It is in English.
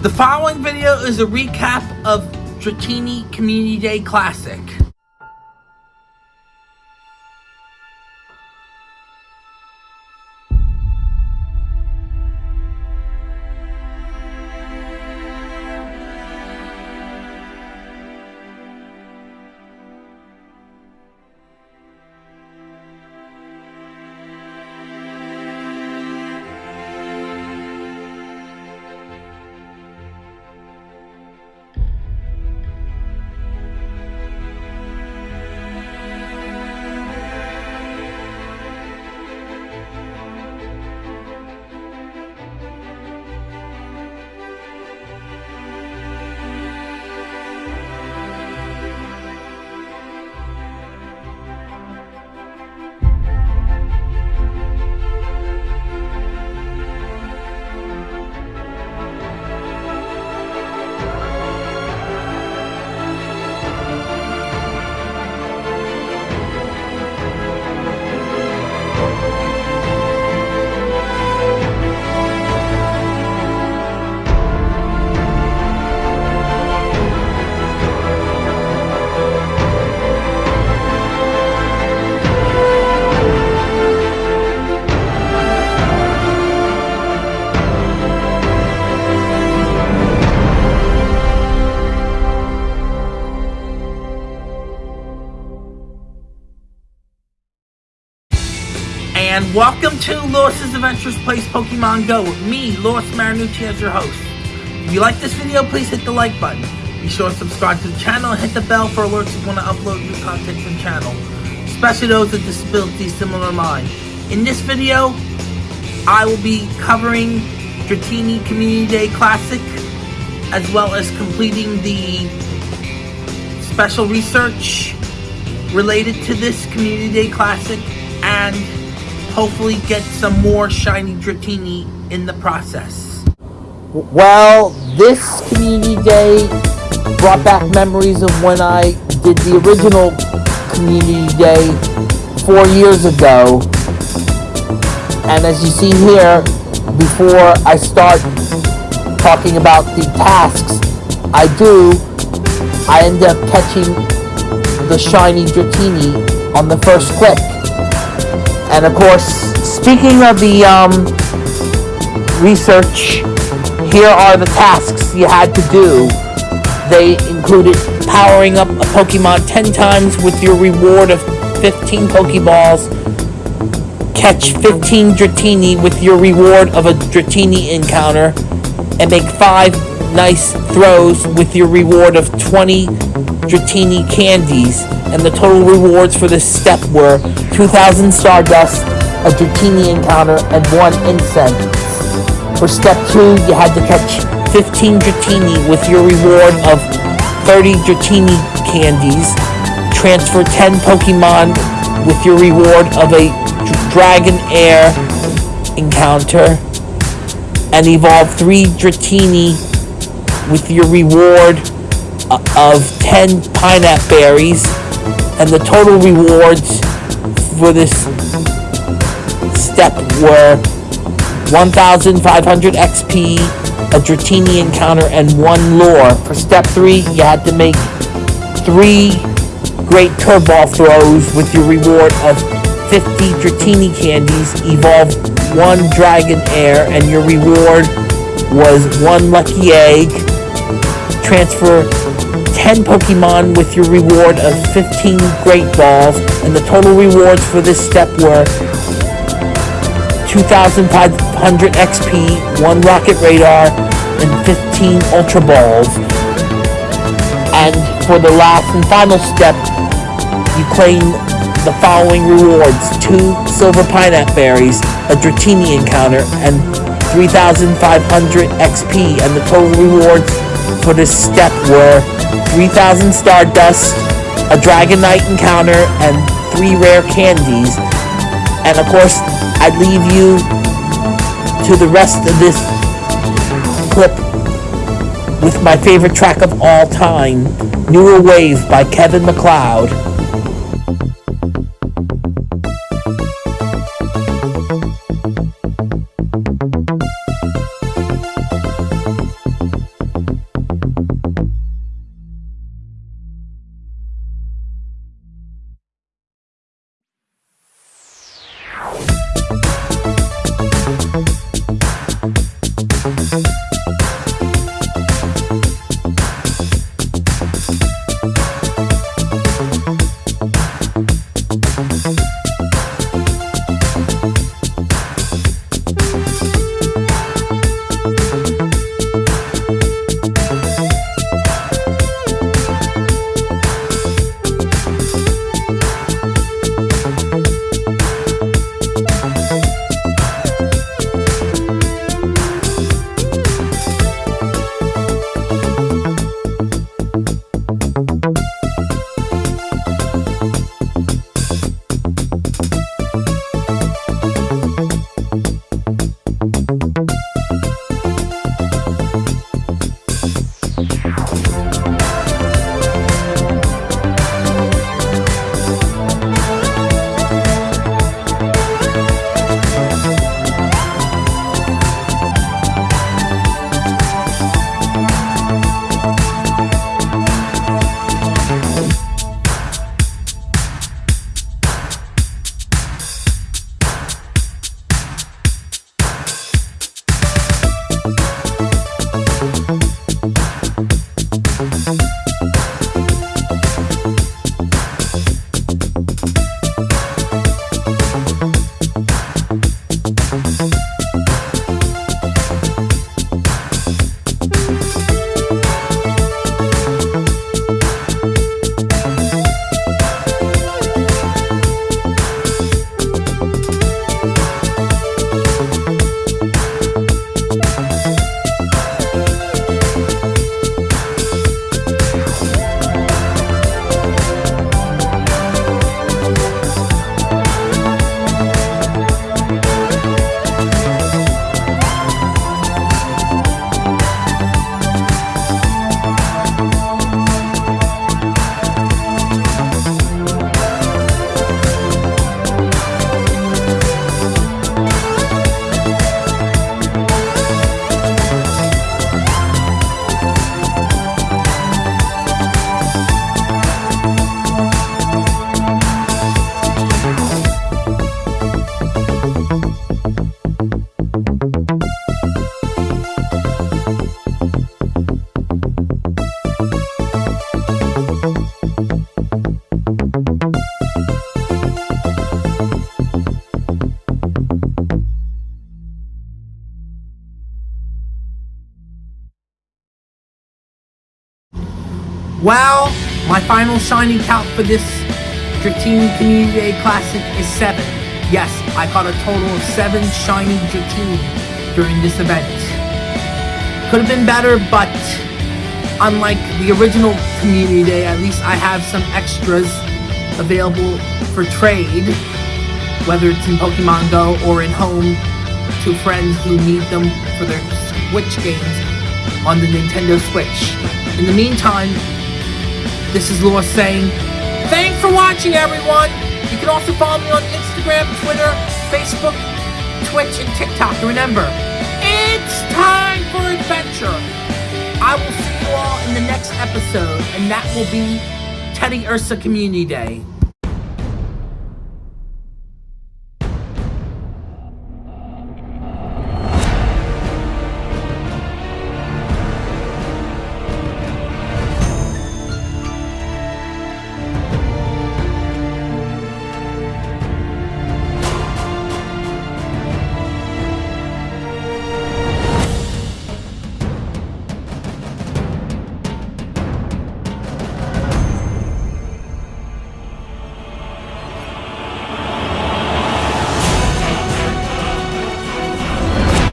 The following video is a recap of Dratini Community Day Classic. Welcome to Lewis's Adventures Plays Pokemon Go with me, Lewis Marinucci, as your host. If you like this video, please hit the like button. Be sure to subscribe to the channel and hit the bell for alerts when I upload new content to the channel, especially those with disabilities similar to mine. In this video, I will be covering Dratini Community Day Classic, as well as completing the special research related to this Community Day Classic and hopefully get some more shiny Dratini in the process. Well, this community day brought back memories of when I did the original community day four years ago. And as you see here, before I start talking about the tasks I do, I end up catching the shiny Dratini on the first click. And of course, speaking of the um, research, here are the tasks you had to do. They included powering up a Pokemon 10 times with your reward of 15 Pokeballs, catch 15 Dratini with your reward of a Dratini encounter, and make 5 nice throws with your reward of 20 Dratini candies and the total rewards for this step were 2,000 Stardust, a Dratini encounter, and 1 Incense. For step 2, you had to catch 15 Dratini with your reward of 30 Dratini candies, transfer 10 Pokemon with your reward of a Dragonair encounter, and evolve 3 Dratini with your reward of 10 pineapple Berries, and the total rewards for this step were 1,500 XP, a Dratini encounter, and one Lure. For step 3, you had to make 3 great curveball throws with your reward of 50 Dratini candies, evolve 1 Dragonair, and your reward was 1 lucky egg. Transfer 10 Pokemon with your reward of 15 Great Balls, and the total rewards for this step were 2,500 XP, 1 Rocket Radar, and 15 Ultra Balls. And for the last and final step, you claim the following rewards. 2 Silver Pinap Berries, a Dratini encounter, and 3,500 XP, and the total rewards for this step were 3,000 Stardust, a dragon Dragonite encounter, and 3 rare candies. And of course, I'd leave you to the rest of this clip with my favorite track of all time, Newer Wave by Kevin MacLeod. Well, my final shiny count for this Dratini Community Day Classic is 7. Yes, I caught a total of 7 shiny Dratini during this event. Could have been better, but unlike the original Community Day, at least I have some extras available for trade, whether it's in Pokemon Go or in home to friends who need them for their Switch games on the Nintendo Switch. In the meantime, this is Lewis saying, Thanks for watching, everyone! You can also follow me on Instagram, Twitter, Facebook, Twitch, and TikTok. Remember, it's time for adventure! I will see you all in the next episode, and that will be Teddiursa Community Day.